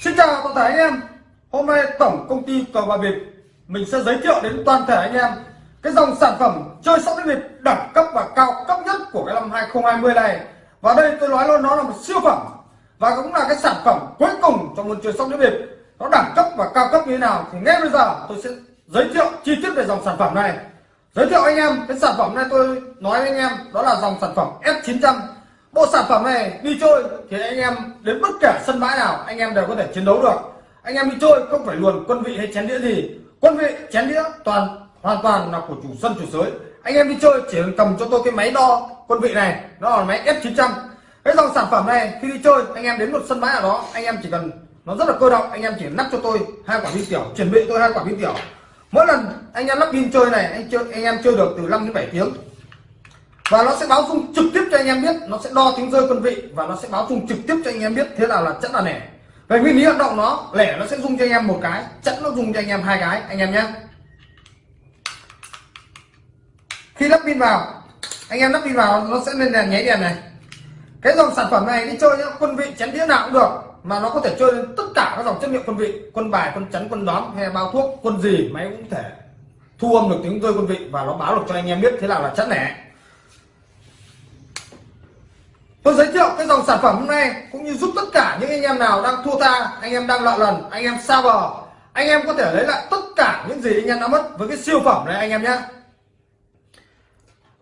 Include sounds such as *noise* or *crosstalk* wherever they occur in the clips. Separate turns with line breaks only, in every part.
Xin chào toàn thể anh em. Hôm nay tổng công ty cờ bạc Việt Mình sẽ giới thiệu đến toàn thể anh em Cái dòng sản phẩm chơi sóc đĩa Việt đẳng cấp và cao cấp nhất của cái năm 2020 này. Và đây tôi nói luôn, nó là một siêu phẩm Và cũng là cái sản phẩm cuối cùng trong môn chơi sóc đĩa Việt Nó đẳng cấp và cao cấp như thế nào Thì ngay bây giờ tôi sẽ giới thiệu chi tiết về dòng sản phẩm này. Giới thiệu anh em, cái sản phẩm này tôi nói với anh em, Đó là dòng sản phẩm F900 bộ sản phẩm này đi chơi thì anh em đến bất kể sân bãi nào, anh em đều có thể chiến đấu được. Anh em đi chơi không phải luồn quân vị hay chén đĩa gì. Quân vị, chén đĩa toàn, hoàn toàn là của chủ sân, chủ sới anh em đi chơi chỉ cần cầm cho tôi cái máy đo quân vị này, nó là máy F900 cái dòng sản phẩm này, khi đi chơi, anh em đến một sân bãi nào đó, anh em chỉ cần, nó rất là cơ động, anh em chỉ nắp cho tôi hai quả pin tiểu, chuẩn bị tôi hai quả pin tiểu. Mỗi lần anh em lắp pin chơi này, anh chơi, anh em chơi được từ 5 đến 7 tiếng và nó sẽ báo dung trực tiếp cho anh em biết, nó sẽ đo tiếng rơi quân vị và nó sẽ báo dung trực tiếp cho anh em biết thế nào là chẵn là lẻ về nguyên lý hoạt động nó, lẻ nó sẽ dung cho anh em một cái chẵn nó dùng cho anh em hai cái, anh em nhé. Khi lắp pin vào, anh em lắp pin vào, nó sẽ lên đèn, nháy đèn này. Cái dòng sản phẩm này đi chơi nhá, quân vị chén đĩa nào cũng được, mà nó có thể chơi lên tất cả các dòng chất liệu quân vị, quân bài, quân chắn, quân đón hay bao thuốc, quân gì máy cũng thể thu âm được tiếng rơi quân vị và nó báo được cho anh em biết thế nào là chẵn lẻ tôi giới thiệu cái dòng sản phẩm hôm nay cũng như giúp tất cả những anh em nào đang thua ta anh em đang lọ lần anh em sao bờ. Anh em có thể lấy lại tất cả những gì anh em đã mất với cái siêu phẩm này anh em nhé.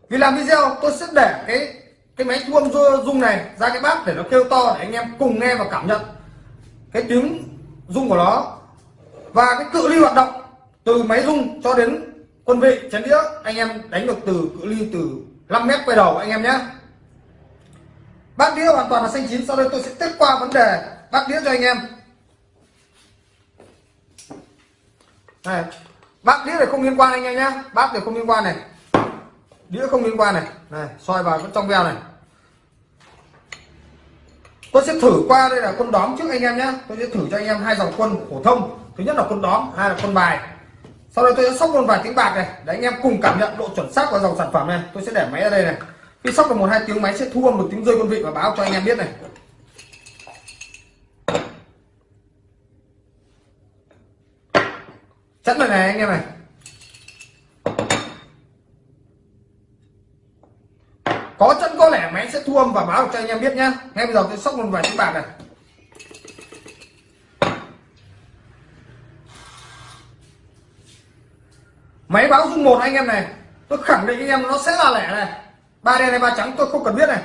Vì làm video, tôi sẽ để cái cái máy thu âm rung này ra cái bát để nó kêu to để anh em cùng nghe và cảm nhận cái tiếng rung của nó. Và cái cự ly hoạt động từ máy rung cho đến quân vị chén đĩa, anh em đánh được từ cự ly từ 5 mét quay đầu anh em nhé bát đĩa hoàn toàn là xanh chín, sau đây tôi sẽ tiếp qua vấn đề bát đĩa cho anh em. Này bát đĩa này không liên quan anh em nhé bát này không liên quan này. Đĩa không liên quan này. Này soi vào trong veo này. Tôi sẽ thử qua đây là quân đóm trước anh em nhé tôi sẽ thử cho anh em hai dòng quân phổ thông. Thứ nhất là quân đóm, hai là quân bài. Sau đây tôi sẽ sóc một vài tiếng bạc này, để anh em cùng cảm nhận độ chuẩn xác của dòng sản phẩm này. Tôi sẽ để máy ở đây này khi sóc được một hai tiếng máy sẽ thu âm tiếng rơi quân vị và báo cho anh em biết này. Chắn rồi này, anh em này. Có chân có lẻ máy sẽ thu âm và báo cho anh em biết nhá. Ngay bây giờ tôi sóc một vài tiếng bạc này. Máy báo dung một anh em này. Tôi khẳng định anh em nó sẽ là lẻ này ba đen này ba trắng tôi không cần biết này.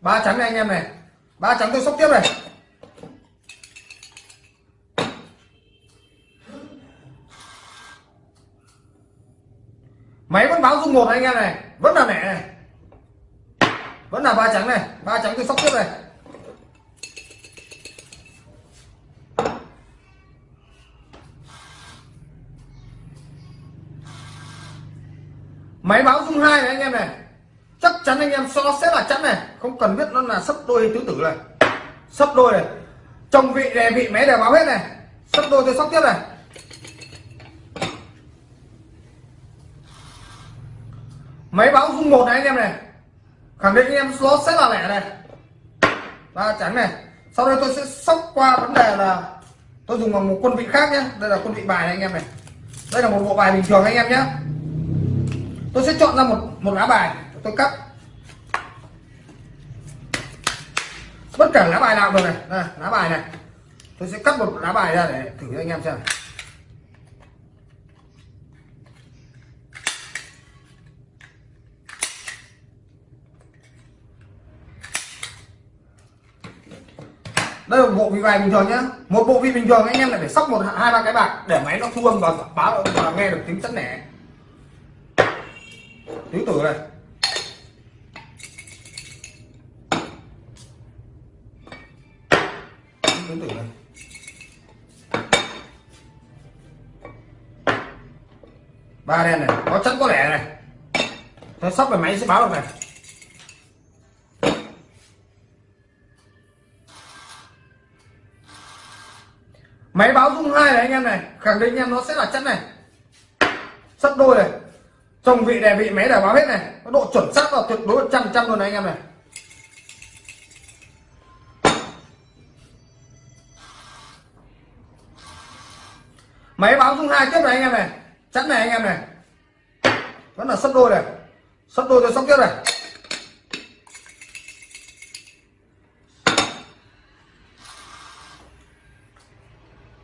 Ba trắng này anh em này. Ba trắng tôi sóc tiếp này. Máy vẫn báo dung một anh em này. Vẫn là mẹ này. Vẫn là ba trắng này. Ba trắng tôi sóc tiếp này. Máy báo dung hai này anh em này chắc chắn anh em so sẽ là chắn này. Không cần biết nó là sấp đôi tứ tử này. Sấp đôi này. Trong vị đè vị máy đều báo hết này. Sấp đôi tôi sóc tiếp này. Máy báo dung một này anh em này. Khẳng định anh em nó sẽ là lẻ này. Ba trắng này. Sau đây tôi sẽ sóc qua vấn đề là tôi dùng bằng một quân vị khác nhé. Đây là quân vị bài này anh em này. Đây là một bộ bài bình thường anh em nhé. Tôi sẽ chọn ra một một lá bài tôi cắt. Bất cả lá bài nào được này. Đây, lá bài này. Tôi sẽ cắt một lá bài ra để thử cho anh em xem. Đây là một bộ vị bài bình thường nhá. Một bộ vị bình thường anh em lại phải sóc một hai ba cái bạc để máy nó thu âm và báo và nghe được tiếng chất nẻ. Tứ tử này tứ tử này ba đen này, có chất có lẻ này. Tôi sắp về máy, sẽ báo được này. Máy báo dung hai này anh em này, khẳng định anh em nó sẽ là chất này. Sắp đôi này. Trong vị này vị, máy đã báo hết này. Có độ chuẩn xác là tuyệt đối trăm trăm luôn này anh em này. Máy báo dung hai tiếp này anh em này chắn này anh em này. Vẫn là sấp đôi này. Sấp đôi cho sóc tiếp này.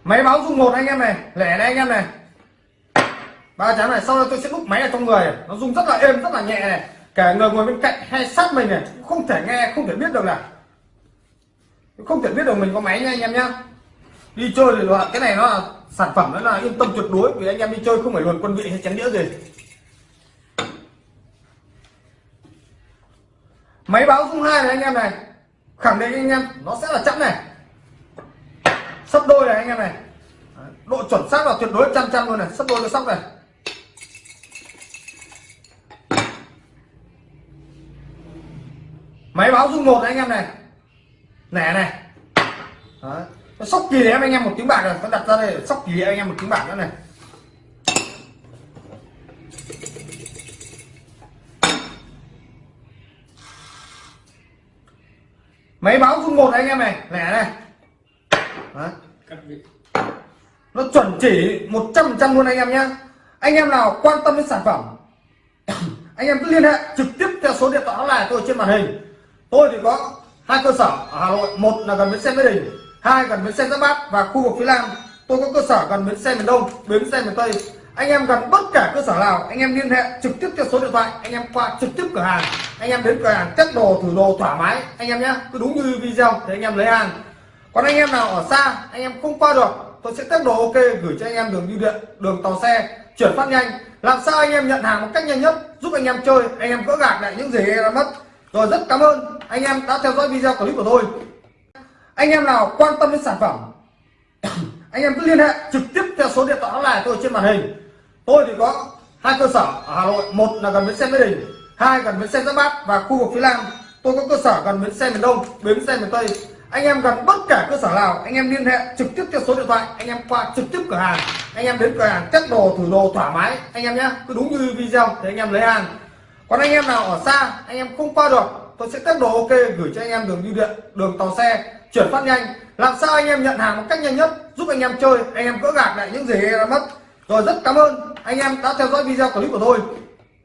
Máy báo dung một anh em này, lẻ này anh em này. Ba chắn này, sau đó tôi sẽ đúc máy ở trong người. Nó rung rất là êm, rất là nhẹ này. Cả người ngồi bên cạnh hay sát mình này, cũng không thể nghe, không thể biết được là không thể biết được mình có máy nha anh em nhá. Đi chơi thì loại, cái này nó là sản phẩm đó là yên tâm tuyệt đối, vì anh em đi chơi không phải luồn quân vị hay chén đĩa gì. Máy báo dung hai này anh em này. Khẳng định anh em, nó sẽ là chẵn này. Sấp đôi này anh em này. Độ chuẩn xác là tuyệt đối trăm trăm luôn này. Sấp đôi cho sóc này. Máy báo dung một này anh em này. Nẻ này. Đấy sóc kỳ em anh em một tiếng bạc rồi con đặt ra đây sóc kỳ anh em một tiếng bạc nữa này. Máy báo dung một anh em này lẻ này. Nó chuẩn chỉ 100 trăm luôn anh em nhé anh em nào quan tâm đến sản phẩm *coughs* anh em cứ liên hệ trực tiếp theo số điện thoại hotline tôi trên màn hình. Tôi thì có hai cơ sở ở hà nội một là gần bến xe mỹ đình hai gần bến xe giáp bát và khu vực phía nam tôi có cơ sở gần bến xe miền đông bến xe miền tây anh em gần bất cả cơ sở nào anh em liên hệ trực tiếp theo số điện thoại anh em qua trực tiếp cửa hàng anh em đến cửa hàng test đồ thử đồ thoải mái anh em nhé cứ đúng như video thì anh em lấy hàng còn anh em nào ở xa anh em không qua được tôi sẽ test đồ ok gửi cho anh em đường bưu điện đường tàu xe chuyển phát nhanh làm sao anh em nhận hàng một cách nhanh nhất giúp anh em chơi anh em gỡ gạc lại những gì em đã mất rồi rất cảm ơn anh em đã theo dõi video clip của tôi anh em nào quan tâm đến sản phẩm, *coughs* anh em cứ liên hệ trực tiếp theo số điện thoại này tôi trên màn hình. Tôi thì có hai cơ sở ở hà nội, một là gần bến xe mỹ đình, hai gần bến xe giáp bát và khu vực phía nam. Tôi có cơ sở gần bến xe miền đông, bến xe miền tây. Anh em gần bất cả cơ sở nào, anh em liên hệ trực tiếp theo số điện thoại, anh em qua trực tiếp cửa hàng. Anh em đến cửa hàng test đồ thử đồ thoải mái, anh em nhé, cứ đúng như video thì anh em lấy hàng. Còn anh em nào ở xa, anh em không qua được, tôi sẽ test đồ ok gửi cho anh em đường bưu điện, đường tàu xe chuyển phát nhanh. Làm sao anh em nhận hàng một cách nhanh nhất, giúp anh em chơi, anh em gỡ gạc lại những gì đã mất. Rồi rất cảm ơn anh em đã theo dõi video clip của tôi.